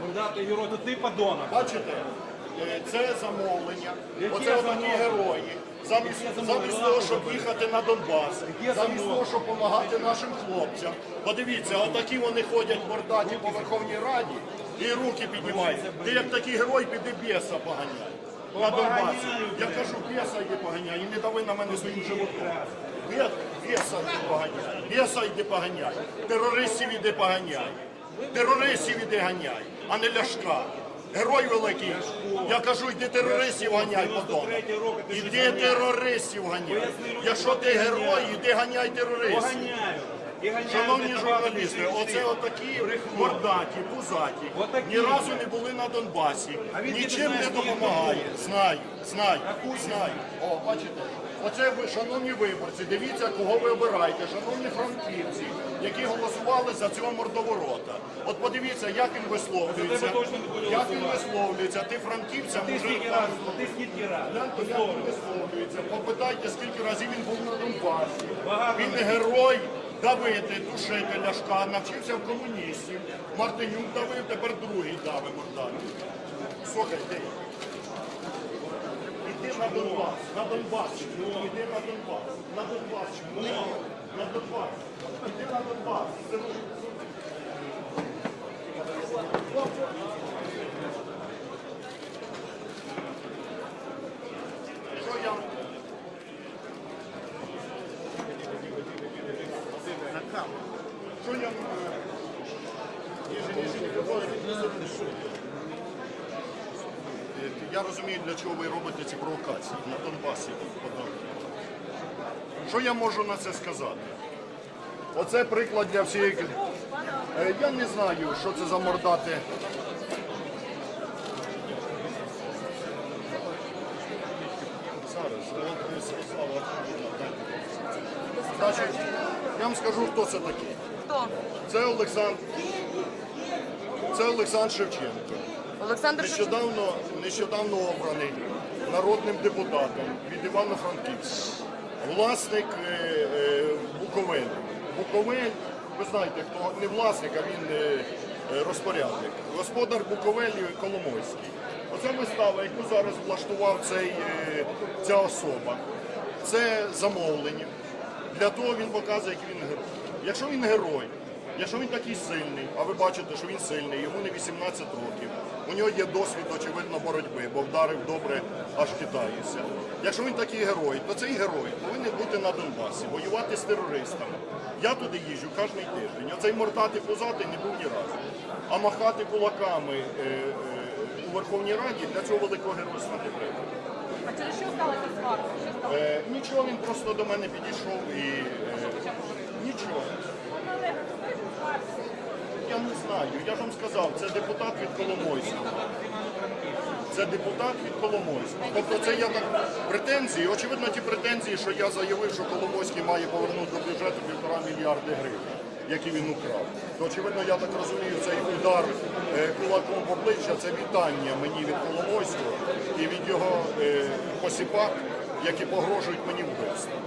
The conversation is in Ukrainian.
Мордатий герой, то ти подонок. Бачите, е, це замовлення. Які Оце замовлення? герої. Замість, замовлення? замість того, щоб їхати на Донбас, замість того, щоб допомагати нашим хлопцям. Подивіться, отакі вони ходять мордаті по Верховній Раді і руки піднімають. Ти як такий герой, піди біса поганяй. На Донбасі. Я кажу, біса йди поганяй, і не дави на мене своїм животом. Бє- Біса йди поганяй, біса йди поганяй, терористів іди поганяй, терористів іди ганяй, а не ляшка. Герой великий. Я кажу, йди терористів ганяй, подонок. Іди терористів ганяй. Якщо ти герой, іди ганяй терористів. Шановні журналісти, оце отакі мордаті, пузаті, ні разу не були на Донбасі, нічим не не допомагає. Знаю, знаю, знаю. О, бачите, оце ви, шановні виборці, дивіться, кого ви обираєте, шановні франківці, які голосували за цього мордоворота. От подивіться, як він висловлюється, як він висловлюється, ти. Як він висловлюється. Попитайте, скільки разів він був на Донбасі. Він герой давити, душити ляшка, навчився в комуністів. Мартинюк давив, тепер другий дави мордати. Слухайте. Іди на Донбас, на Донбас, іди на Донбас, на Донбас, на Донбас, іди на Донбас. Це дуже- Що я Що я Я розумію, для чого ви робите ці провокації на Донбасі. Що я можу на це сказати? Оце приклад для всієї. Е, Я не знаю, що це за мордати. Зараз, Значить, я вам скажу, хто це такий. Хто? Це Олександр. Це Олександр Шевченко. Олександр Нещодавно, нещодавно обраний народним депутатом від Івано-Франківська. Власник е, е, Буковель. Буковель, ви знаєте, хто не власник, а він е, розпорядник. Господар Буковелі Коломойський. Оце вистава, яку зараз влаштував цей, е, ця особа. Це замовлення. Для того він показує, який він герой. Якщо він герой, якщо він такий сильний, а ви бачите, що він сильний, йому не 18 років, у нього є досвід, очевидно, боротьби, бо вдарив добре, аж китаюся. Якщо він такий герой, то цей герой повинен бути на Донбасі, воювати з терористами. Я туди їжджу кожен тиждень. Оцей мордати позати не був ні разу. А махати кулаками е, е, у Верховній Раді для цього великого геройства не треба. А через що сталося сварка? Е, нічого, він просто до мене підійшов і е, нічого. Знаю, я ж вам сказав, це депутат від Коломойського. Це депутат від Коломойського. Тобто це я так претензії, очевидно, ті претензії, що я заявив, що Коломойський має повернути до бюджету півтора мільярди гривень, які він украв. То очевидно, я так розумію, цей удар е, кулаком в обличчя це вітання мені від Коломойського і від його е, посіпак, які погрожують мені вбивством.